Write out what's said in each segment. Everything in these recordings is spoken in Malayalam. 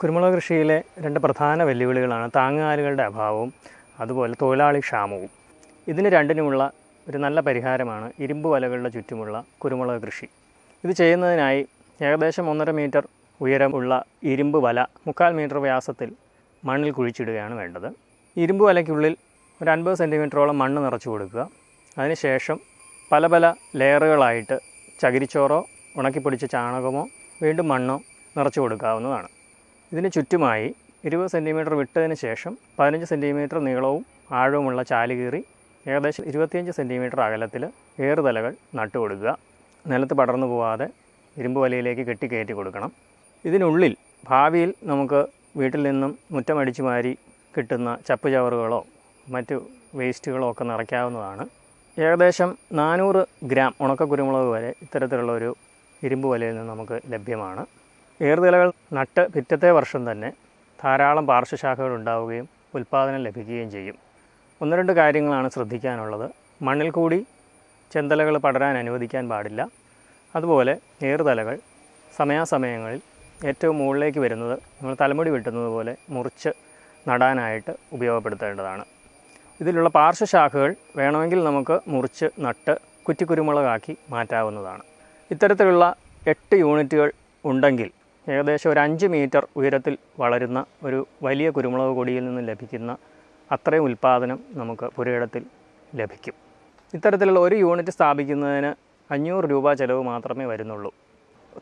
കുരുമുളക് കൃഷിയിലെ രണ്ട് പ്രധാന വെല്ലുവിളികളാണ് താങ്ങുകാലുകളുടെ അഭാവവും അതുപോലെ തൊഴിലാളി ക്ഷാമവും. ഇതിന് രണ്ടിനുമുള്ള ഒരു നല്ല പരിഹാരമാണ് ഇരുമ്പ് വലകളുടെ ചുറ്റുമുള്ള കുരുമുളക് കൃഷി. ഇത് ചെയ്യുന്നതിനായി ഏകദേശം ഒന്നര മീറ്റർ ഉയരമുള്ള ഇരുമ്പ് വല മുക്കാൽ മീറ്റർ വ്യാസത്തിൽ മണ്ണിൽ കുഴിച്ചിടുകയാണ് വേണ്ടത്. ഇരുമ്പ് വലയ്ക്കുള്ളിൽ ഒരു അൻപത് സെന്റിമീറ്ററോളം മണ്ണ് നിറച്ചു കൊടുക്കുക. അതിനുശേഷം പല പല ലെയറുകളായിട്ട് ചകിരിച്ചോറോ ഉണക്കിപ്പൊടിച്ച ചാണകമോ വീണ്ടും മണ്ണോ നിറച്ചു കൊടുക്കാവുന്നതാണ്. ഇതിന് ചുറ്റുമായി ഇരുപത് സെന്റിമീറ്റർ വിട്ടതിന് ശേഷം പതിനഞ്ച് സെന്റിമീറ്റർ നീളവും ആഴവുമുള്ള ചാൽ കീറി ഏകദേശം ഇരുപത്തിയഞ്ച് സെന്റിമീറ്റർ അകലത്തിൽ ഏറുതലകൾ നട്ടുകൊടുക്കുക. നിലത്ത് പടർന്നു പോവാതെ ഇരുമ്പ് വലയിലേക്ക് കെട്ടിക്കയറ്റി കൊടുക്കണം. ഇതിനുള്ളിൽ ഭാവിയിൽ നമുക്ക് വീട്ടിൽ നിന്നും മുറ്റമടിച്ചു മാരി കിട്ടുന്ന ചപ്പ് ചവറുകളോ മറ്റു വേസ്റ്റുകളോ ഒക്കെ നിറയ്ക്കാവുന്നതാണ്. ഏകദേശം നാനൂറ് ഗ്രാം ഉണക്ക കുരുമുളക് വരെ ഇത്തരത്തിലുള്ള ഒരു ഇരുമ്പ് വലയിൽ നിന്ന് നമുക്ക് ലഭ്യമാണ്. ഏറുതലകൾ നട്ട് പിറ്റത്തെ വർഷം തന്നെ ധാരാളം പാർശ്വശാഖകൾ ഉണ്ടാവുകയും ഉൽപ്പാദനം ലഭിക്കുകയും ചെയ്യും. ഒന്ന് രണ്ട് കാര്യങ്ങളാണ് ശ്രദ്ധിക്കാനുള്ളത്. മണ്ണിൽ കൂടി ചെന്തലകൾ പടരാൻ അനുവദിക്കാൻ പാടില്ല. അതുപോലെ ഏറുതലകൾ സമയാസമയങ്ങളിൽ ഏറ്റവും മുകളിലേക്ക് വരുന്നത് നമ്മൾ തലമുടി വെട്ടുന്നത് പോലെ മുറിച്ച് നടാനായിട്ട് ഉപയോഗപ്പെടുത്തേണ്ടതാണ്. ഇതിലുള്ള പാർശ്വശാഖകൾ വേണമെങ്കിൽ നമുക്ക് മുറിച്ച് നട്ട് കുറ്റിക്കുരുമുളകാക്കി മാറ്റാവുന്നതാണ്. ഇത്തരത്തിലുള്ള എട്ട് യൂണിറ്റുകൾ ഉണ്ടെങ്കിൽ ഏകദേശം ഒരു അഞ്ച് മീറ്റർ ഉയരത്തിൽ വളരുന്ന ഒരു വലിയ കുരുമുളക് കൊടിയിൽ നിന്ന് ലഭിക്കുന്ന അത്രയും ഉൽപ്പാദനം നമുക്ക് പുരയിടത്തിൽ ലഭിക്കും. ഇത്തരത്തിലുള്ള ഒരു യൂണിറ്റ് സ്ഥാപിക്കുന്നതിന് അഞ്ഞൂറ് രൂപ ചിലവ് മാത്രമേ വരുന്നുള്ളൂ.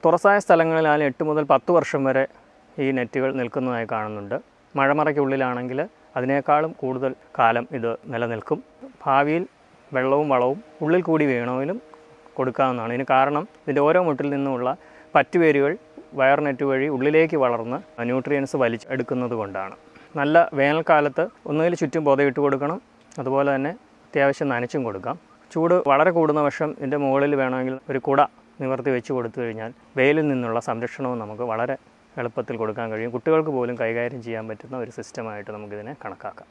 തുറസായ സ്ഥലങ്ങളിലാണ് എട്ട് മുതൽ പത്ത് വർഷം വരെ ഈ നെറ്റുകൾ നിൽക്കുന്നതായി കാണുന്നുണ്ട്. മഴമറയ്ക്കുള്ളിലാണെങ്കിൽ അതിനേക്കാളും കൂടുതൽ കാലം ഇത് നിലനിൽക്കും. ഭാവിയിൽ വെള്ളവും വളവും ഉള്ളിൽ കൂടി വേണമെങ്കിലും കൊടുക്കാവുന്നതാണ്. ഇതിന് കാരണം ഇതിന്റെ ഓരോ മുട്ടിൽ നിന്നുമുള്ള പറ്റുവേരുകൾ വയർ നെറ്റ് വഴി ഉള്ളിലേക്ക് വളർന്ന് ന്യൂട്രിയൻസ് വലിച്ചെടുക്കുന്നത് കൊണ്ടാണ്. നല്ല വേനൽക്കാലത്ത് ഒന്നുകിൽ ചുറ്റും പൊതയിട്ട് കൊടുക്കണം അതുപോലെ തന്നെ അത്യാവശ്യം നനച്ചും കൊടുക്കാം. ചൂട് വളരെ കൂടുന്ന വർഷം ഇതിന്റെ മുകളിൽ വേണമെങ്കിൽ ഒരു കുട നിവർത്തി വെച്ച് കൊടുത്തു കഴിഞ്ഞാൽ വെയിലിൽ നിന്നുള്ള സംരക്ഷണവും നമുക്ക് വളരെ എളുപ്പത്തിൽ കൊടുക്കാൻ കഴിയും. കുട്ടികൾക്ക് പോലും കൈകാര്യം ചെയ്യാൻ പറ്റുന്ന ഒരു സിസ്റ്റമായിട്ട് നമുക്കിതിനെ കണക്കാക്കാം.